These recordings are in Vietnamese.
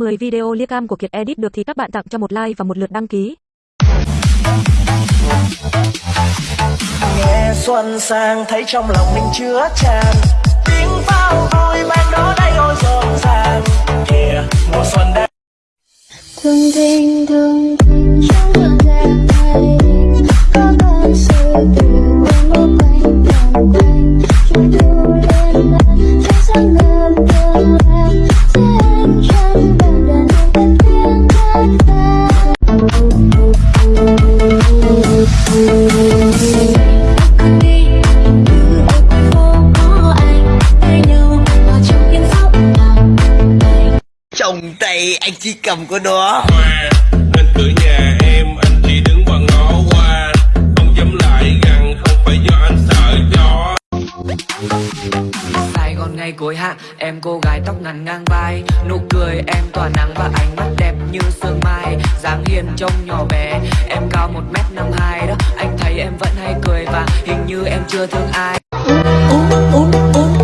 10 video lia cam của Kiệt Edit được thì các bạn tặng cho một like và một lượt đăng ký. nghe xuân sang, thấy trong lòng mình chứa tràn tiếng pháo vui mang Chồng tay anh chỉ cầm có đó. Hoa Nên cửa nhà em anh chỉ đứng và ngó qua. Không dám lại gần không phải do anh sợ gió Sài Gòn ngày cuối hạ Em cô gái tóc ngắn ngang vai. Nụ cười em tỏa nắng và ánh mắt đẹp như sương mai. Dáng hiền trông nhỏ bé Em cao một mét năm hai đó. Anh thấy em vẫn hay cười và hình như em chưa thương ai. Uống uống uống uống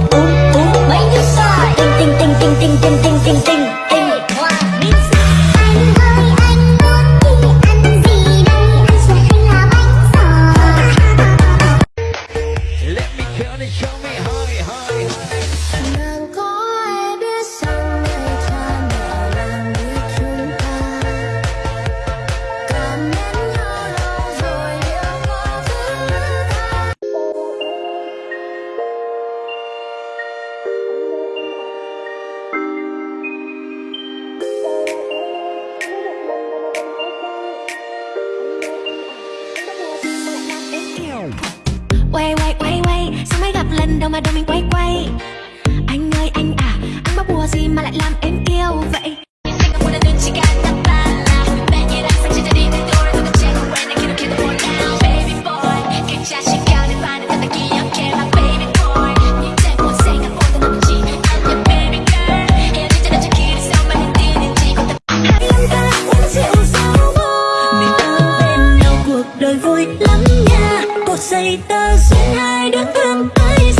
uống mấy như sai. Tinh tinh tinh tinh tinh tinh tinh tinh Quay quay quay quay Sao mới gặp lần đầu mà đầu mình quay quay? Anh ơi anh à Anh bắt bùa gì mà lại làm em yêu vậy? Đời vui lắm nha. Một giây ta duyên hai đứa thương tới